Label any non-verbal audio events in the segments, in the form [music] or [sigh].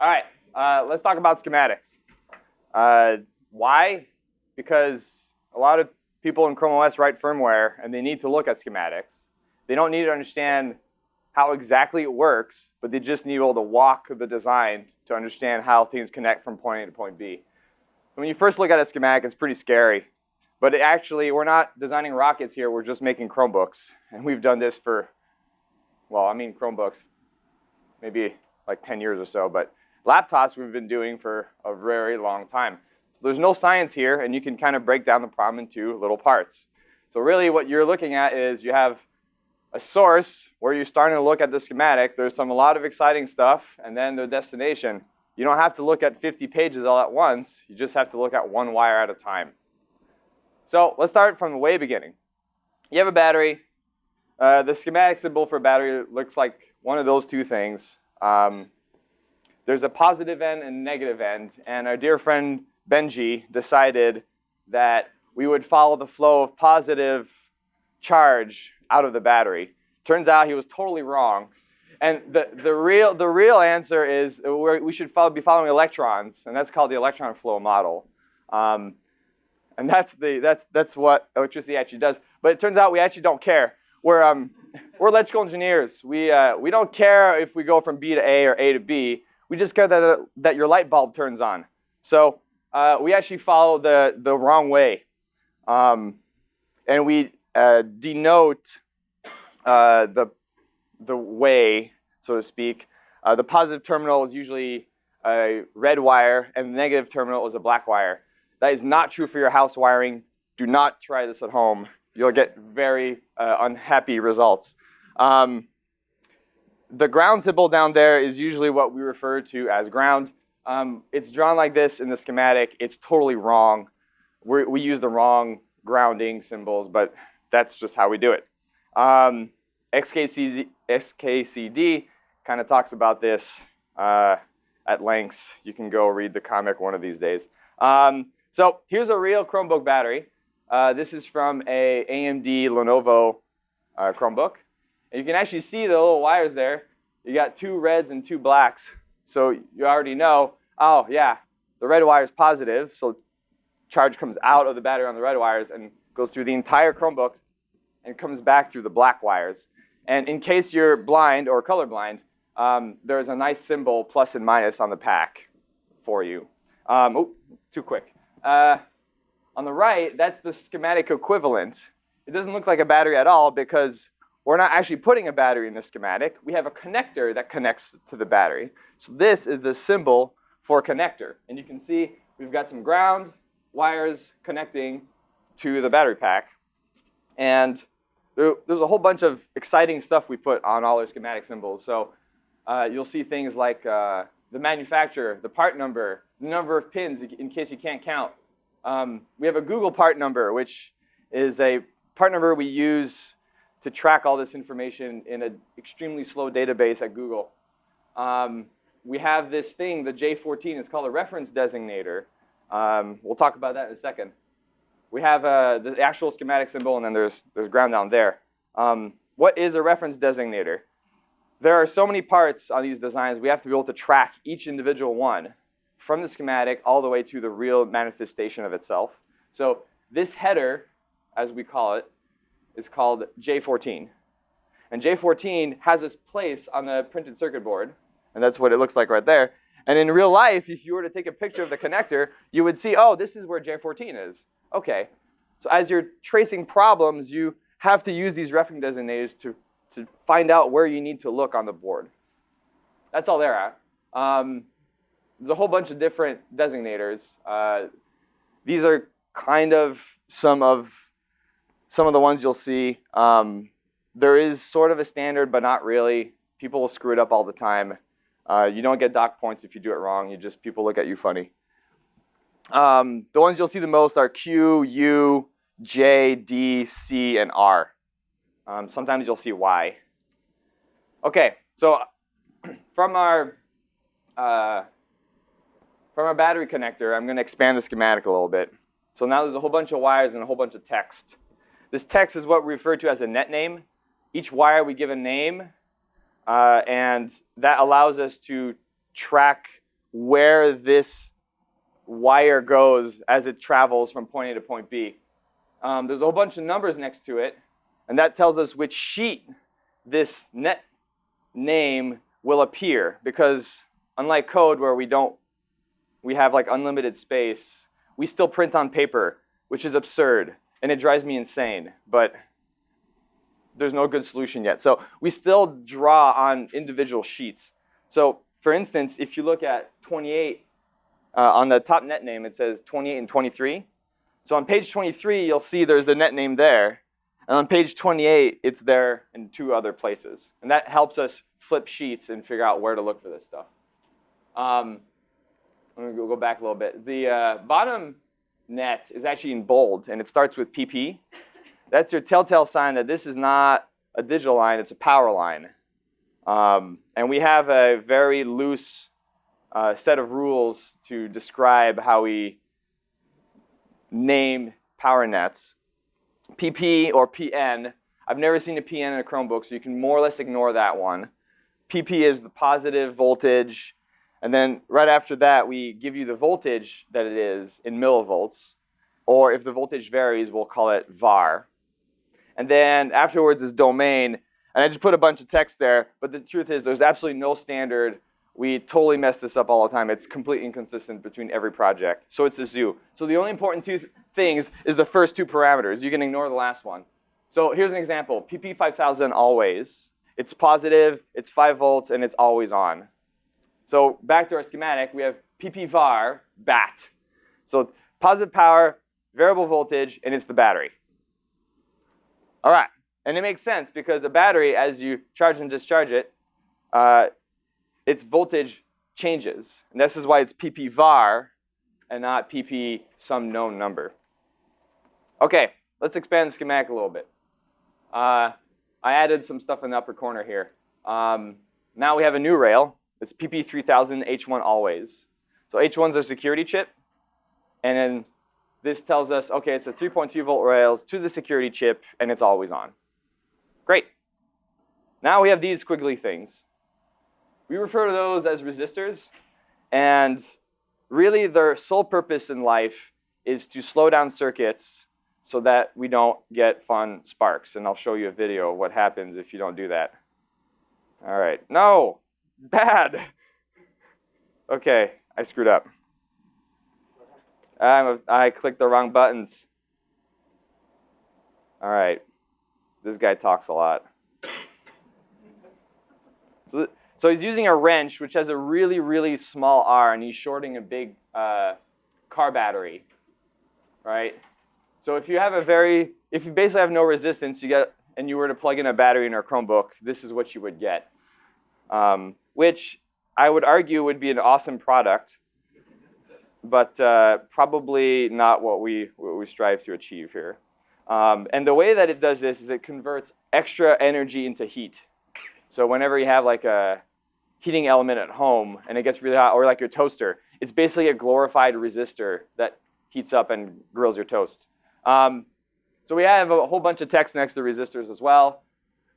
All right, uh, let's talk about schematics. Uh, why? Because a lot of people in Chrome OS write firmware, and they need to look at schematics. They don't need to understand how exactly it works, but they just need to be able to walk the design to understand how things connect from point A to point B. When you first look at a schematic, it's pretty scary. But actually, we're not designing rockets here. We're just making Chromebooks. And we've done this for, well, I mean Chromebooks, maybe like 10 years or so. But laptops we've been doing for a very long time. So there's no science here, and you can kind of break down the problem into little parts. So really what you're looking at is you have a source where you're starting to look at the schematic. There's some a lot of exciting stuff, and then the destination. You don't have to look at 50 pages all at once. You just have to look at one wire at a time. So let's start from the way beginning. You have a battery. Uh, the schematic symbol for battery looks like one of those two things. Um, there's a positive end and negative end. And our dear friend Benji decided that we would follow the flow of positive charge out of the battery. Turns out he was totally wrong. And the, the, real, the real answer is we should follow, be following electrons, and that's called the electron flow model. Um, and that's, the, that's, that's what electricity actually does. But it turns out we actually don't care. We're, um, we're electrical engineers. We, uh, we don't care if we go from B to A or A to B. We just care that, that your light bulb turns on. So uh, we actually follow the, the wrong way. Um, and we uh, denote uh, the the way, so to speak. Uh, the positive terminal is usually a red wire, and the negative terminal is a black wire. That is not true for your house wiring. Do not try this at home. You'll get very uh, unhappy results. Um, the ground symbol down there is usually what we refer to as ground. Um, it's drawn like this in the schematic. It's totally wrong. We're, we use the wrong grounding symbols, but that's just how we do it. Um, XKCD, XKCD kind of talks about this uh, at length. You can go read the comic one of these days. Um, so here's a real Chromebook battery. Uh, this is from a AMD Lenovo uh, Chromebook. And you can actually see the little wires there. You got two reds and two blacks. So you already know, oh yeah, the red wire is positive. So charge comes out of the battery on the red wires and goes through the entire Chromebook and comes back through the black wires. And in case you're blind or colorblind, um, there's a nice symbol, plus and minus, on the pack for you. Um, oh, too quick. Uh, on the right, that's the schematic equivalent. It doesn't look like a battery at all because we're not actually putting a battery in the schematic. We have a connector that connects to the battery. So this is the symbol for connector. And you can see we've got some ground wires connecting to the battery pack. And there's a whole bunch of exciting stuff we put on all our schematic symbols. So uh, you'll see things like uh, the manufacturer, the part number, the number of pins in case you can't count. Um, we have a Google part number, which is a part number we use to track all this information in an extremely slow database at Google. Um, we have this thing, the J14, it's called a reference designator. Um, we'll talk about that in a second we have uh, the actual schematic symbol, and then there's, there's ground down there. Um, what is a reference designator? There are so many parts on these designs, we have to be able to track each individual one from the schematic all the way to the real manifestation of itself. So this header, as we call it, is called J14. And J14 has its place on the printed circuit board, and that's what it looks like right there. And in real life, if you were to take a picture of the connector, you would see, oh, this is where J14 is. Okay, so as you're tracing problems, you have to use these reference designators to, to find out where you need to look on the board. That's all they're at. Um, there's a whole bunch of different designators. Uh, these are kind of some of some of the ones you'll see. Um, there is sort of a standard, but not really. People will screw it up all the time. Uh, you don't get doc points if you do it wrong. You just people look at you funny. Um, the ones you'll see the most are Q, U, J, D, C, and R. Um, sometimes you'll see Y. Okay, so [clears throat] from our uh, from our battery connector, I'm going to expand the schematic a little bit. So now there's a whole bunch of wires and a whole bunch of text. This text is what we refer to as a net name. Each wire we give a name, uh, and that allows us to track where this wire goes as it travels from point A to point B. Um, there's a whole bunch of numbers next to it, and that tells us which sheet this net name will appear because unlike code where we don't we have like unlimited space we still print on paper which is absurd and it drives me insane but there's no good solution yet so we still draw on individual sheets so for instance if you look at 28 uh, on the top net name it says 28 and 23 so on page 23 you'll see there's the net name there and on page 28, it's there in two other places. And that helps us flip sheets and figure out where to look for this stuff. Um, I'm going to go back a little bit. The uh, bottom net is actually in bold, and it starts with PP. That's your telltale sign that this is not a digital line, it's a power line. Um, and we have a very loose uh, set of rules to describe how we name power nets. PP or PN. I've never seen a PN in a Chromebook, so you can more or less ignore that one. PP is the positive voltage. And then right after that, we give you the voltage that it is in millivolts. Or if the voltage varies, we'll call it VAR. And then afterwards is domain. And I just put a bunch of text there. But the truth is there's absolutely no standard. We totally mess this up all the time. It's completely inconsistent between every project. So it's a zoo. So the only important two things is the first two parameters. You can ignore the last one. So here's an example. PP5000 always. It's positive, it's 5 volts, and it's always on. So back to our schematic, we have PPVAR, BAT. So positive power, variable voltage, and it's the battery. All right, and it makes sense because a battery, as you charge and discharge it, uh, its voltage changes. And this is why it's PPVAR and not PP some known number. Okay, let's expand the schematic a little bit. Uh, I added some stuff in the upper corner here. Um, now we have a new rail. It's PP3000 H1 always. So H1 is our security chip. And then this tells us, OK, it's a 3.3 volt rails to the security chip, and it's always on. Great. Now we have these squiggly things. We refer to those as resistors. And really, their sole purpose in life is to slow down circuits so that we don't get fun sparks. And I'll show you a video of what happens if you don't do that. All right. No, bad. Okay, I screwed up. I'm a, I clicked the wrong buttons. All right. This guy talks a lot. So, so he's using a wrench, which has a really, really small R, and he's shorting a big uh, car battery, right? So if you have a very, if you basically have no resistance, you get, and you were to plug in a battery in our Chromebook, this is what you would get, um, which I would argue would be an awesome product, but uh, probably not what we, what we strive to achieve here. Um, and the way that it does this is it converts extra energy into heat. So whenever you have like a heating element at home and it gets really hot, or like your toaster, it's basically a glorified resistor that heats up and grills your toast. Um, so we have a whole bunch of text next to resistors as well.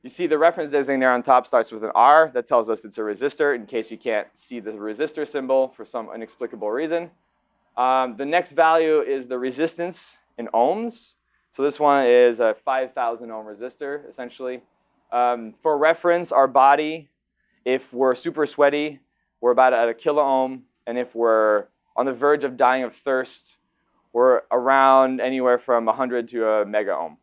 You see the reference designator there on top starts with an R. That tells us it's a resistor in case you can't see the resistor symbol for some inexplicable reason. Um, the next value is the resistance in ohms. So this one is a 5,000 ohm resistor, essentially. Um, for reference, our body, if we're super sweaty, we're about at a kilo ohm. And if we're on the verge of dying of thirst, we're around anywhere from 100 to a mega ohm.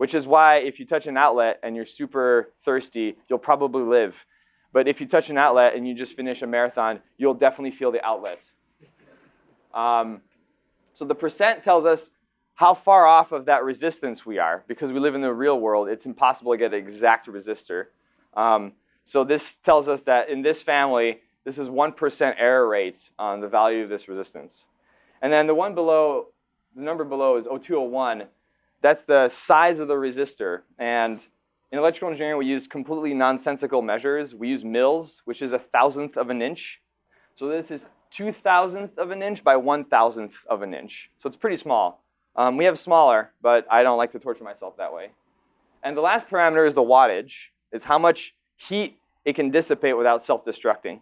Which is why if you touch an outlet and you're super thirsty, you'll probably live. But if you touch an outlet and you just finish a marathon, you'll definitely feel the outlet. Um, so the percent tells us how far off of that resistance we are. Because we live in the real world, it's impossible to get an exact resistor. Um, so this tells us that in this family, this is 1% error rate on the value of this resistance. And then the one below, the number below is 0201. That's the size of the resistor. And in electrical engineering, we use completely nonsensical measures. We use mils, which is a thousandth of an inch. So this is two thousandths of an inch by one thousandth of an inch. So it's pretty small. Um, we have smaller, but I don't like to torture myself that way. And the last parameter is the wattage. It's how much heat it can dissipate without self-destructing.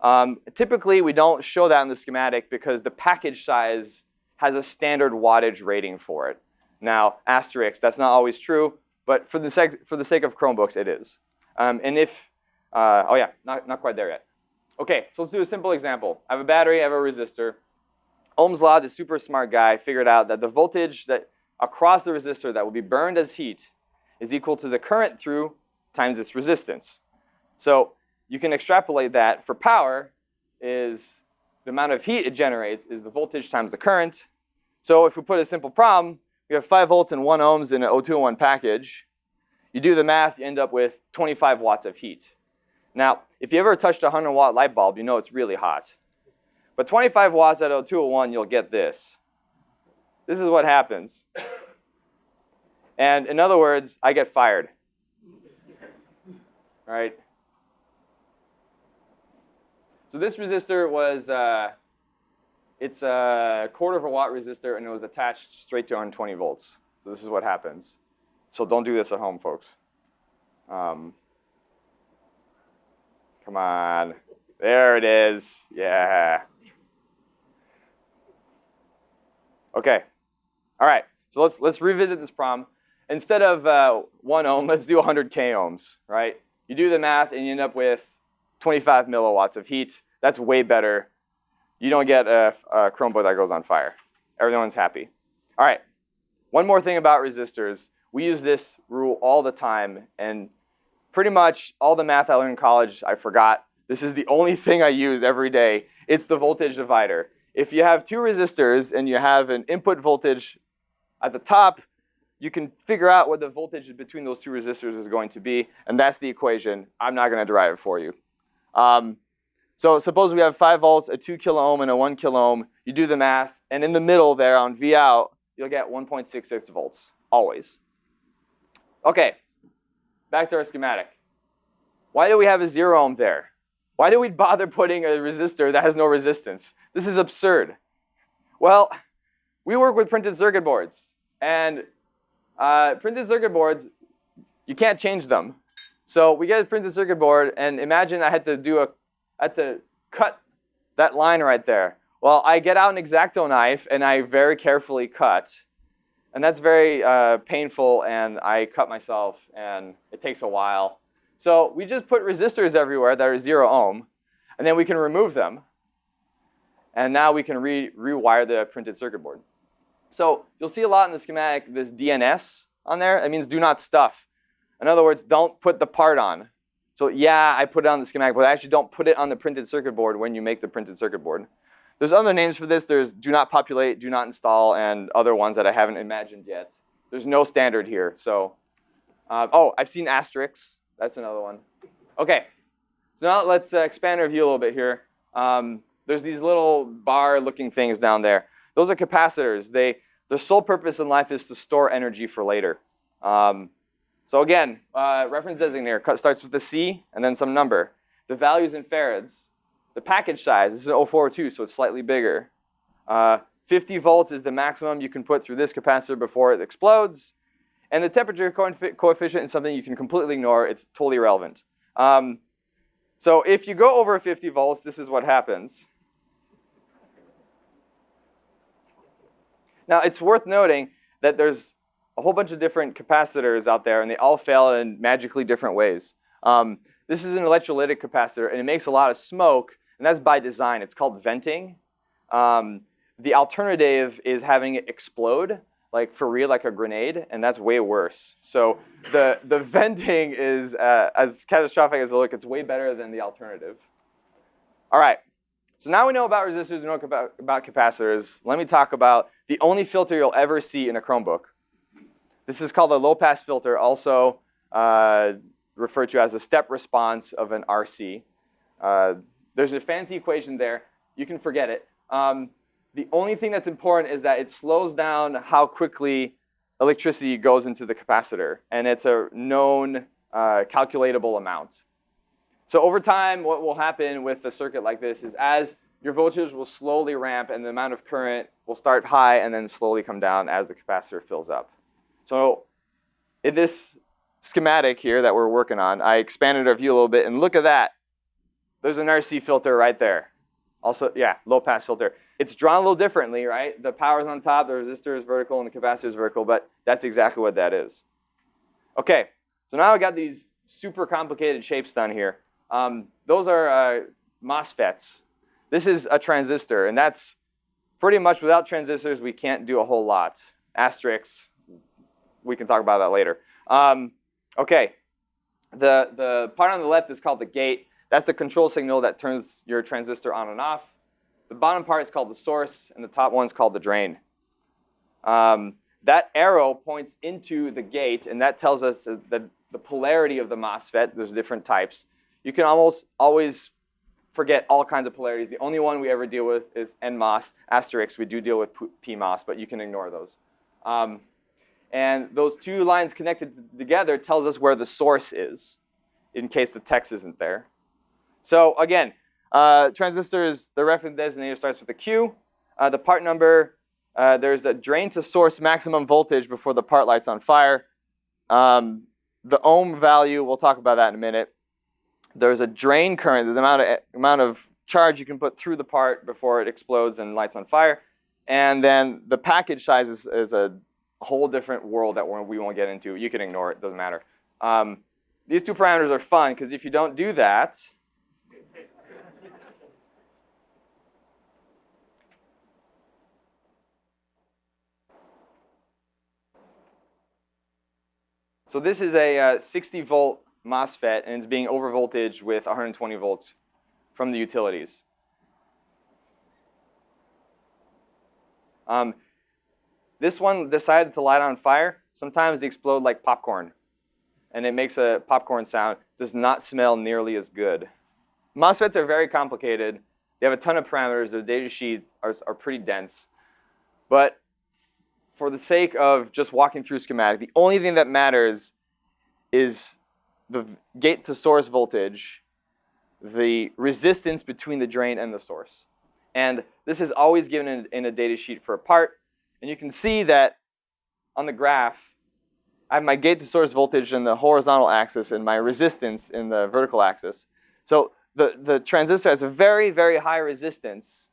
Um, typically, we don't show that in the schematic because the package size has a standard wattage rating for it. Now, asterisk, that's not always true, but for the, sake, for the sake of Chromebooks, it is. Um, and if, uh, oh yeah, not, not quite there yet. Okay, so let's do a simple example. I have a battery, I have a resistor. Ohm's law, the super smart guy, figured out that the voltage that across the resistor that will be burned as heat is equal to the current through times its resistance. So you can extrapolate that for power is the amount of heat it generates is the voltage times the current. So if we put a simple problem, we have 5 volts and 1 ohms in an O201 package. You do the math, you end up with 25 watts of heat. Now, if you ever touched a 100 watt light bulb, you know it's really hot. But 25 watts at O201, you'll get this. This is what happens. And in other words, I get fired. Right? So this resistor was, uh, it's a quarter of a watt resistor and it was attached straight to 120 volts. So this is what happens. So don't do this at home, folks. Um, come on. There it is. Yeah. Okay. All right. So let's let's revisit this problem. Instead of uh, one ohm, let's do 100 k ohms. Right? You do the math and you end up with 25 milliwatts of heat. That's way better. You don't get a, a Chromebook that goes on fire. Everyone's happy. All right. One more thing about resistors. We use this rule all the time, and pretty much all the math I learned in college, I forgot. This is the only [laughs] thing I use every day. It's the voltage divider. If you have two resistors and you have an input voltage at the top, you can figure out what the voltage between those two resistors is going to be, and that's the equation. I'm not going to derive it for you. Um, so suppose we have 5 volts, a 2 kilo ohm, and a 1 kilo ohm. You do the math, and in the middle there on V out, you'll get 1.66 volts, always. Okay, back to our schematic. Why do we have a 0 ohm there? Why do we bother putting a resistor that has no resistance? This is absurd. Well, we work with printed circuit boards. And uh, printed circuit boards, you can't change them. So we get a printed circuit board, and imagine I had to do a, I had to cut that line right there. Well, I get out an X-Acto knife, and I very carefully cut. And that's very uh, painful, and I cut myself, and it takes a while. So we just put resistors everywhere that are zero ohm, and then we can remove them. And now we can re rewire the printed circuit board. So you'll see a lot in the schematic, this DNS on there. It means do not stuff. In other words, don't put the part on. So yeah, I put it on the schematic, but I actually don't put it on the printed circuit board when you make the printed circuit board. There's other names for this. There's do not populate, do not install, and other ones that I haven't imagined yet. There's no standard here. So, uh, oh, I've seen asterisks. That's another one. Okay, so now let's uh, expand our view a little bit here. Um, there's these little bar-looking things down there. Those are capacitors. They, their sole purpose in life is to store energy for later. Um, so again, uh, reference designator starts with a C and then some number. The values in farads. The package size, this is 042, so it's slightly bigger. Uh, 50 volts is the maximum you can put through this capacitor before it explodes. And the temperature coefficient is something you can completely ignore. It's totally irrelevant. Um, so if you go over 50 volts, this is what happens. Now, it's worth noting that there's a whole bunch of different capacitors out there, and they all fail in magically different ways. Um, this is an electrolytic capacitor, and it makes a lot of smoke, and that's by design. It's called venting. Um, the alternative is having it explode, like for real, like a grenade, and that's way worse. So the, the [laughs] venting is, uh, as catastrophic as it looks, it's way better than the alternative. All right, so now we know about resistors, we know about, about capacitors. Let me talk about the only filter you'll ever see in a Chromebook. This is called a low-pass filter, also uh, referred to as a step response of an RC. Uh, there's a fancy equation there. You can forget it. Um, the only thing that's important is that it slows down how quickly electricity goes into the capacitor, and it's a known uh, calculatable amount. So over time, what will happen with a circuit like this is as your voltage will slowly ramp and the amount of current will start high and then slowly come down as the capacitor fills up. So in this schematic here that we're working on, I expanded our view a little bit and look at that. there's an RC filter right there. Also, yeah, low pass filter. It's drawn a little differently, right? The power's on top, the resistor is vertical, and the capacitor is vertical, but that's exactly what that is. Okay, so now I got these super complicated shapes done here. Um, those are uh, MOSFETs. This is a transistor, and that's pretty much without transistors, we can't do a whole lot. Asterisks, we can talk about that later. Um, okay, the, the part on the left is called the gate. That's the control signal that turns your transistor on and off. The bottom part is called the source, and the top one is called the drain. Um, that arrow points into the gate, and that tells us the, the polarity of the MOSFET. There's different types. You can almost always forget all kinds of polarities. The only one we ever deal with is NMOS, asterisk. We do deal with PMOS, but you can ignore those. Um, and those two lines connected together tells us where the source is, in case the text isn't there. So again, uh, transistors, the reference designator starts with a Q. Uh, the part number, uh, there's a drain to source maximum voltage before the part lights on fire. Um, the ohm value, we'll talk about that in a minute. There's a drain current, the amount of, amount of charge you can put through the part before it explodes and lights on fire. And then the package size is, is a whole different world that we won't get into. You can ignore it, doesn't matter. Um, these two parameters are fun because if you don't do that, So this is a uh, 60 volt MOSFET and it's being overvoltage with 120 volts from the utilities. Um, this one decided to light on fire. Sometimes they explode like popcorn and it makes a popcorn sound. Does not smell nearly as good. MOSFETs are very complicated. They have a ton of parameters. The data sheet are, are pretty dense. But for the sake of just walking through schematic, the only thing that matters is the gate to source voltage, the resistance between the drain and the source. And this is always given in, in a data sheet for a part. And you can see that on the graph, I have my gate to source voltage in the horizontal axis and my resistance in the vertical axis. So the, the transistor has a very, very high resistance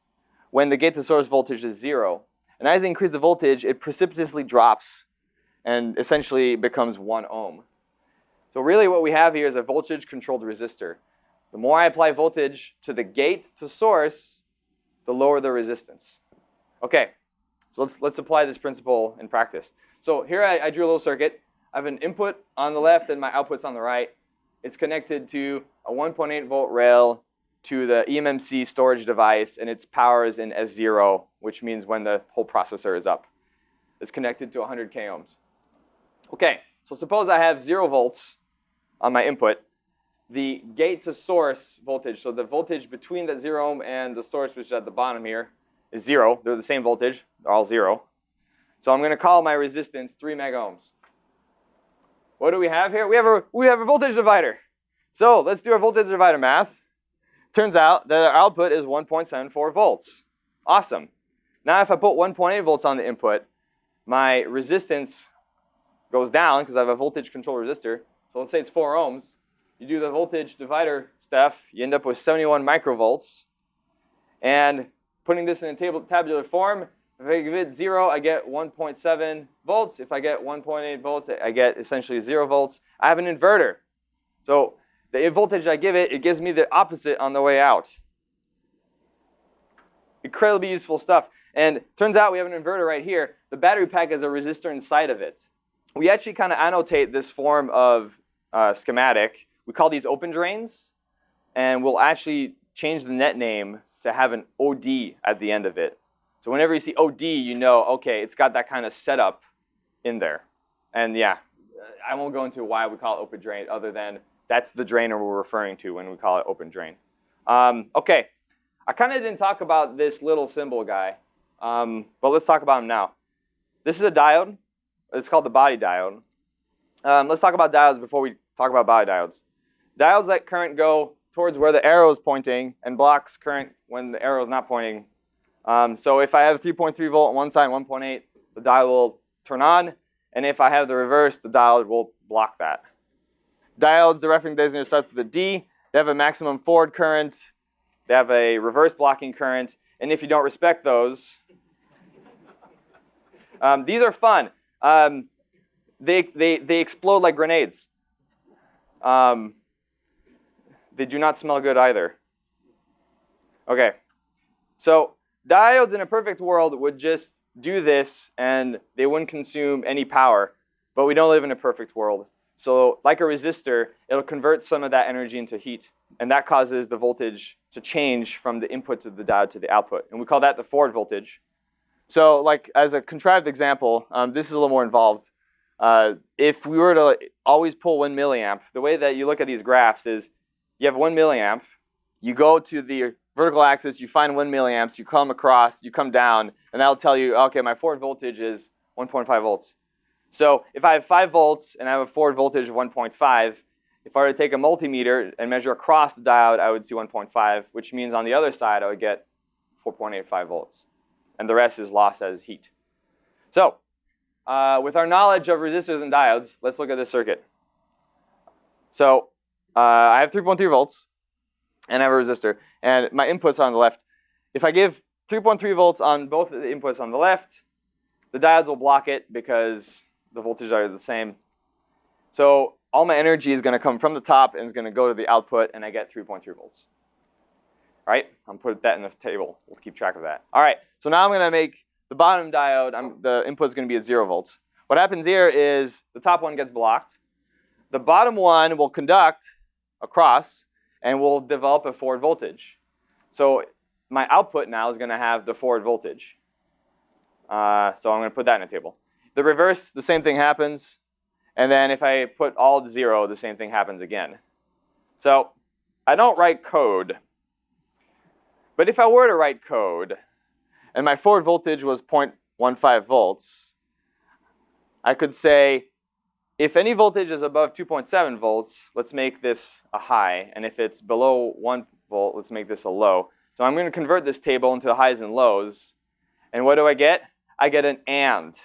when the gate to source voltage is zero. And as I increase the voltage, it precipitously drops and essentially becomes one ohm. So really what we have here is a voltage controlled resistor. The more I apply voltage to the gate to source, the lower the resistance. Okay, so let's, let's apply this principle in practice. So here I, I drew a little circuit. I have an input on the left and my output's on the right. It's connected to a 1.8 volt rail to the eMMC storage device, and its power is in S0, which means when the whole processor is up. It's connected to 100 k ohms. Okay, so suppose I have 0 volts on my input. The gate to source voltage, so the voltage between that 0 ohm and the source, which is at the bottom here, is 0. They're the same voltage. They're all 0. So I'm going to call my resistance 3 mega ohms. What do we have here? We have a, we have a voltage divider. So let's do our voltage divider math. Turns out that our output is 1.74 volts. Awesome. Now if I put 1.8 volts on the input, my resistance goes down because I have a voltage control resistor. So let's say it's 4 ohms. You do the voltage divider stuff, you end up with 71 microvolts. And putting this in a table, tabular form, if I give it 0, I get 1.7 volts. If I get 1.8 volts, I get essentially 0 volts. I have an inverter. So the voltage I give it, it gives me the opposite on the way out. Incredibly useful stuff. And turns out we have an inverter right here. The battery pack has a resistor inside of it. We actually kind of annotate this form of uh, schematic. We call these open drains. And we'll actually change the net name to have an OD at the end of it. So whenever you see OD, you know, okay, it's got that kind of setup in there. And yeah, I won't go into why we call it open drain other than that's the drainer we're referring to when we call it open drain. Um, okay, I kind of didn't talk about this little symbol guy, um, but let's talk about him now. This is a diode. It's called the body diode. Um, let's talk about diodes before we talk about body diodes. Diodes let current go towards where the arrow is pointing and blocks current when the arrow is not pointing. Um, so if I have 3.3 volt on one side, 1.8, the diode will turn on. And if I have the reverse, the diode will block that. Diodes, the reference designator starts with a D. They have a maximum forward current. They have a reverse blocking current. And if you don't respect those, um, these are fun. Um, they, they, they explode like grenades. Um, they do not smell good either. Okay, so diodes in a perfect world would just do this and they wouldn't consume any power. But we don't live in a perfect world. So like a resistor, it'll convert some of that energy into heat. And that causes the voltage to change from the input of the diode to the output. And we call that the forward voltage. So like as a contrived example, um, this is a little more involved. Uh, if we were to always pull one milliamp, the way that you look at these graphs is you have one milliamp, you go to the vertical axis, you find one milliamps, you come across, you come down, and that'll tell you, okay, my forward voltage is 1.5 volts. So if I have 5 volts and I have a forward voltage of 1.5, if I were to take a multimeter and measure across the diode, I would see 1.5, which means on the other side, I would get 4.85 volts. And the rest is lost as heat. So uh, with our knowledge of resistors and diodes, let's look at this circuit. So uh, I have 3.3 volts, and I have a resistor. And my inputs on the left. If I give 3.3 volts on both of the inputs on the left, the diodes will block it because the voltages are the same. So all my energy is going to come from the top and is going to go to the output, and I get 3.3 volts. All right, I'm put that in the table. We'll keep track of that. All right, so now I'm going to make the bottom diode, I'm, the input is going to be at 0 volts. What happens here is the top one gets blocked. The bottom one will conduct across and we'll develop a forward voltage. So my output now is going to have the forward voltage. Uh, so I'm going to put that in a table. The reverse, the same thing happens. And then if I put all zero, the same thing happens again. So I don't write code. But if I were to write code, and my forward voltage was 0.15 volts, I could say, if any voltage is above 2.7 volts, let's make this a high. And if it's below 1 volt, let's make this a low. So I'm going to convert this table into highs and lows. And what do I get? I get an AND.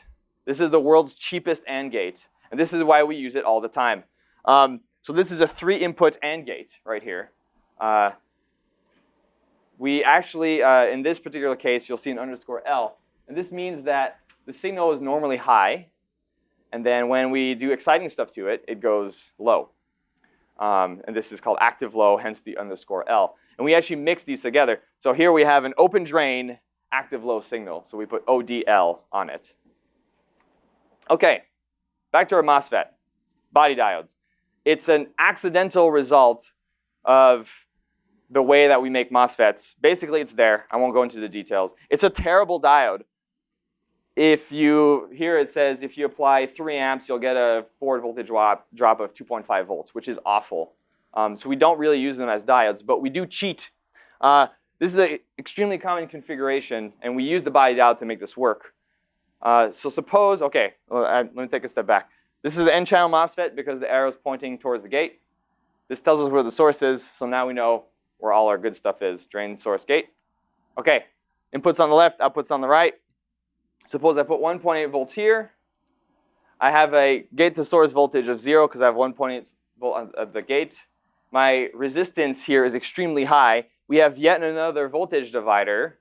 This is the world's cheapest AND gate. And this is why we use it all the time. Um, so this is a three input AND gate right here. Uh, we actually, uh, in this particular case, you'll see an underscore L. And this means that the signal is normally high. And then when we do exciting stuff to it, it goes low. Um, and this is called active low, hence the underscore L. And we actually mix these together. So here we have an open drain active low signal. So we put ODL on it. Okay, Back to our MOSFET, body diodes. It's an accidental result of the way that we make MOSFETs. Basically, it's there. I won't go into the details. It's a terrible diode. If you, here it says if you apply 3 amps, you'll get a forward voltage drop, drop of 2.5 volts, which is awful. Um, so we don't really use them as diodes, but we do cheat. Uh, this is an extremely common configuration, and we use the body diode to make this work. Uh, so suppose, okay, let me take a step back. This is the N-channel MOSFET because the arrow is pointing towards the gate. This tells us where the source is, so now we know where all our good stuff is, drain, source, gate. Okay, inputs on the left, outputs on the right. Suppose I put 1.8 volts here. I have a gate to source voltage of zero because I have 1.8 volt at the gate. My resistance here is extremely high. We have yet another voltage divider,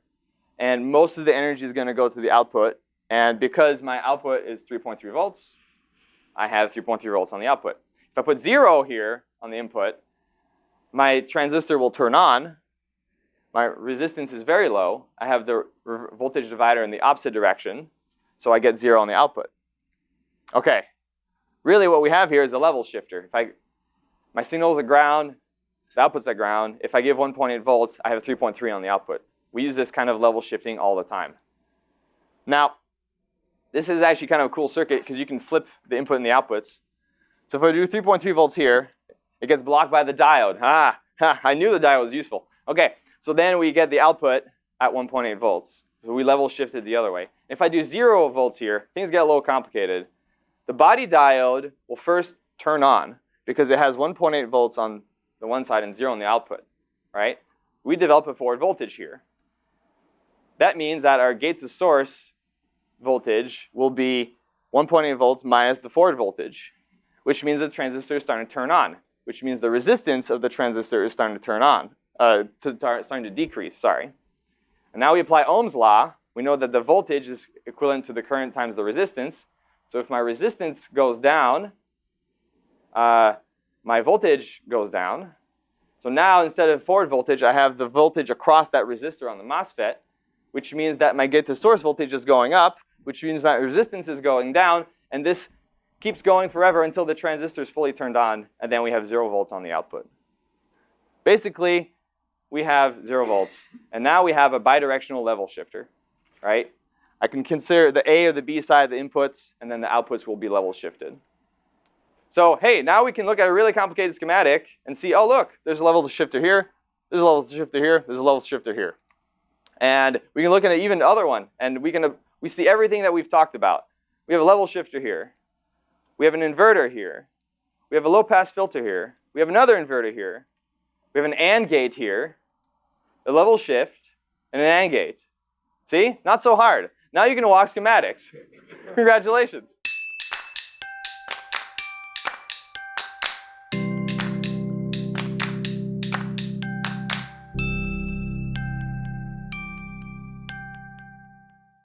and most of the energy is going to go to the output. And because my output is 3.3 volts, I have 3.3 volts on the output. If I put zero here on the input, my transistor will turn on. My resistance is very low. I have the voltage divider in the opposite direction, so I get zero on the output. Okay, really what we have here is a level shifter. If I, my signal is at ground, the output's at ground. If I give 1.8 volts, I have 3.3 on the output. We use this kind of level shifting all the time. Now, this is actually kind of a cool circuit because you can flip the input and the outputs. So if I do 3.3 volts here, it gets blocked by the diode. Ah, ha, I knew the diode was useful. Okay, so then we get the output at 1.8 volts. So we level shifted the other way. If I do zero volts here, things get a little complicated. The body diode will first turn on because it has 1.8 volts on the one side and zero on the output, right? We develop a forward voltage here. That means that our gate to source voltage will be 1.8 volts minus the forward voltage, which means the transistor is starting to turn on, which means the resistance of the transistor is starting to turn on, uh, to, starting to decrease, sorry. And now we apply Ohm's law. We know that the voltage is equivalent to the current times the resistance. So if my resistance goes down, uh, my voltage goes down. So now instead of forward voltage, I have the voltage across that resistor on the MOSFET, which means that my gate to source voltage is going up, which means my resistance is going down, and this keeps going forever until the transistor is fully turned on, and then we have zero volts on the output. Basically, we have zero volts, and now we have a bidirectional level shifter, right? I can consider the A or the B side of the inputs, and then the outputs will be level shifted. So hey, now we can look at a really complicated schematic and see, oh look, there's a level shifter here, there's a level shifter here, there's a level shifter here. And we can look at an even other one, and we can uh, we see everything that we've talked about. We have a level shifter here. We have an inverter here. We have a low pass filter here. We have another inverter here. We have an AND gate here, a level shift, and an AND gate. See? Not so hard. Now you can walk schematics. [laughs] Congratulations.